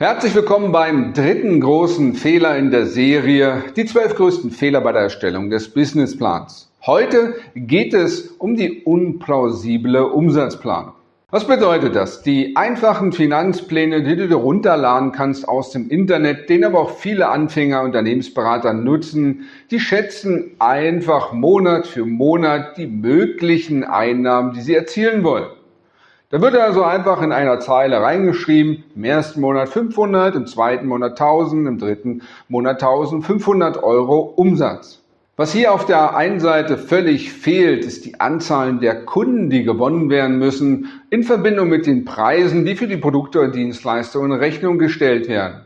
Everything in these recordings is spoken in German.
Herzlich willkommen beim dritten großen Fehler in der Serie, die zwölf größten Fehler bei der Erstellung des Businessplans. Heute geht es um die unplausible Umsatzplanung. Was bedeutet das? Die einfachen Finanzpläne, die du dir runterladen kannst aus dem Internet, den aber auch viele Anfänger, Unternehmensberater nutzen, die schätzen einfach Monat für Monat die möglichen Einnahmen, die sie erzielen wollen. Da wird also einfach in einer Zeile reingeschrieben, im ersten Monat 500, im zweiten Monat 1000, im dritten Monat 1500 Euro Umsatz. Was hier auf der einen Seite völlig fehlt, ist die Anzahl der Kunden, die gewonnen werden müssen, in Verbindung mit den Preisen, die für die Produkte und Dienstleistungen in Rechnung gestellt werden.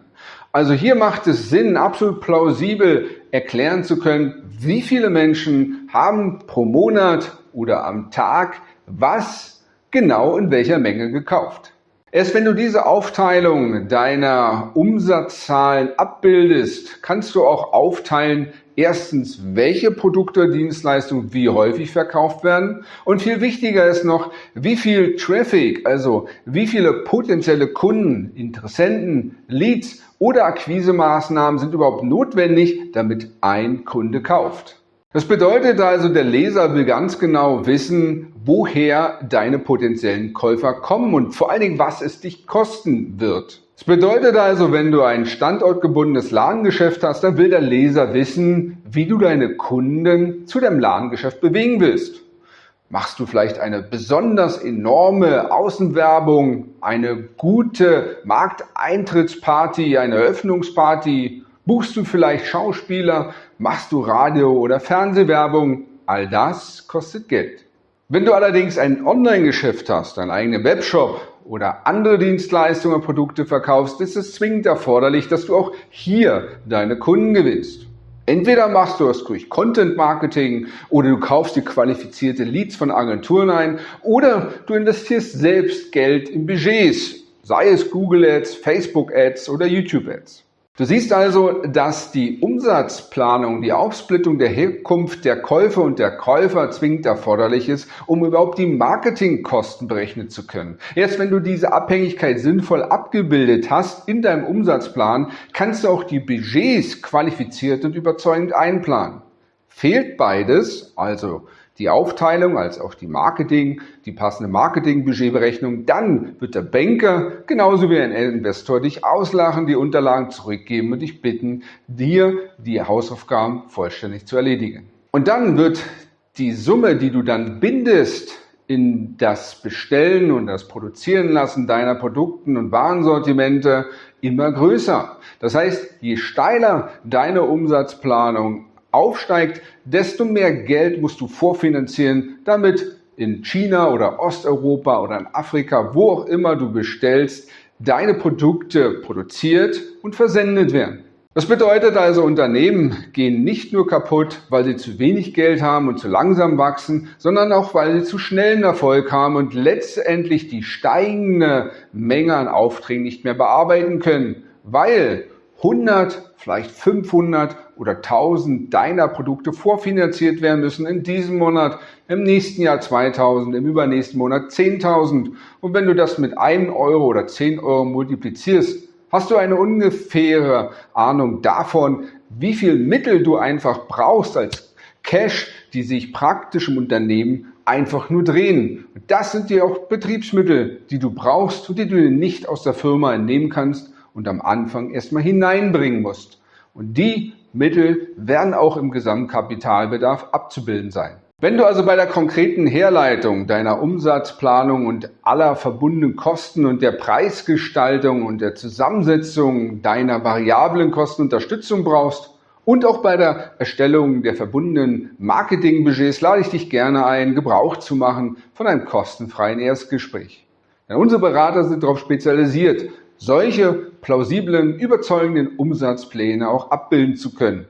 Also hier macht es Sinn, absolut plausibel erklären zu können, wie viele Menschen haben pro Monat oder am Tag was genau in welcher Menge gekauft. Erst wenn du diese Aufteilung deiner Umsatzzahlen abbildest, kannst du auch aufteilen, erstens, welche Produkte, Dienstleistungen wie häufig verkauft werden und viel wichtiger ist noch, wie viel Traffic, also wie viele potenzielle Kunden, Interessenten, Leads oder Akquisemaßnahmen sind überhaupt notwendig, damit ein Kunde kauft. Das bedeutet also, der Leser will ganz genau wissen, woher deine potenziellen Käufer kommen und vor allen Dingen, was es dich kosten wird. Das bedeutet also, wenn du ein standortgebundenes Ladengeschäft hast, dann will der Leser wissen, wie du deine Kunden zu deinem Ladengeschäft bewegen willst. Machst du vielleicht eine besonders enorme Außenwerbung, eine gute Markteintrittsparty, eine Eröffnungsparty Buchst du vielleicht Schauspieler? Machst du Radio- oder Fernsehwerbung? All das kostet Geld. Wenn du allerdings ein Online-Geschäft hast, einen eigenen Webshop oder andere Dienstleistungen und Produkte verkaufst, ist es zwingend erforderlich, dass du auch hier deine Kunden gewinnst. Entweder machst du das durch Content Marketing oder du kaufst dir qualifizierte Leads von Agenturen ein oder du investierst selbst Geld in Budgets, sei es Google Ads, Facebook Ads oder YouTube Ads. Du siehst also, dass die Umsatzplanung, die Aufsplittung der Herkunft der Käufer und der Käufer zwingend erforderlich ist, um überhaupt die Marketingkosten berechnen zu können. Erst wenn du diese Abhängigkeit sinnvoll abgebildet hast in deinem Umsatzplan, kannst du auch die Budgets qualifiziert und überzeugend einplanen. Fehlt beides, also die Aufteilung als auch die Marketing, die passende Marketingbudgetberechnung, dann wird der Banker genauso wie ein Investor dich auslachen, die Unterlagen zurückgeben und dich bitten, dir die Hausaufgaben vollständig zu erledigen. Und dann wird die Summe, die du dann bindest in das Bestellen und das Produzieren lassen deiner Produkten und Warensortimente immer größer. Das heißt, je steiler deine Umsatzplanung aufsteigt, desto mehr Geld musst du vorfinanzieren, damit in China oder Osteuropa oder in Afrika, wo auch immer du bestellst, deine Produkte produziert und versendet werden. Das bedeutet also, Unternehmen gehen nicht nur kaputt, weil sie zu wenig Geld haben und zu langsam wachsen, sondern auch, weil sie zu schnellen Erfolg haben und letztendlich die steigende Menge an Aufträgen nicht mehr bearbeiten können, weil 100, vielleicht 500 oder 1000 deiner Produkte vorfinanziert werden müssen in diesem Monat, im nächsten Jahr 2000, im übernächsten Monat 10.000. Und wenn du das mit 1 Euro oder 10 Euro multiplizierst, hast du eine ungefähre Ahnung davon, wie viel Mittel du einfach brauchst als Cash, die sich praktisch im Unternehmen einfach nur drehen. Und das sind die auch Betriebsmittel, die du brauchst und die du nicht aus der Firma entnehmen kannst, und am Anfang erstmal hineinbringen musst. Und die Mittel werden auch im Gesamtkapitalbedarf abzubilden sein. Wenn du also bei der konkreten Herleitung deiner Umsatzplanung und aller verbundenen Kosten und der Preisgestaltung und der Zusammensetzung deiner variablen Kosten Unterstützung brauchst und auch bei der Erstellung der verbundenen Marketingbudgets lade ich dich gerne ein, Gebrauch zu machen von einem kostenfreien Erstgespräch. Denn unsere Berater sind darauf spezialisiert, solche plausiblen, überzeugenden Umsatzpläne auch abbilden zu können.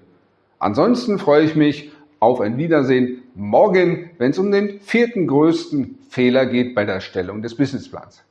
Ansonsten freue ich mich auf ein Wiedersehen morgen, wenn es um den vierten größten Fehler geht bei der Erstellung des Businessplans.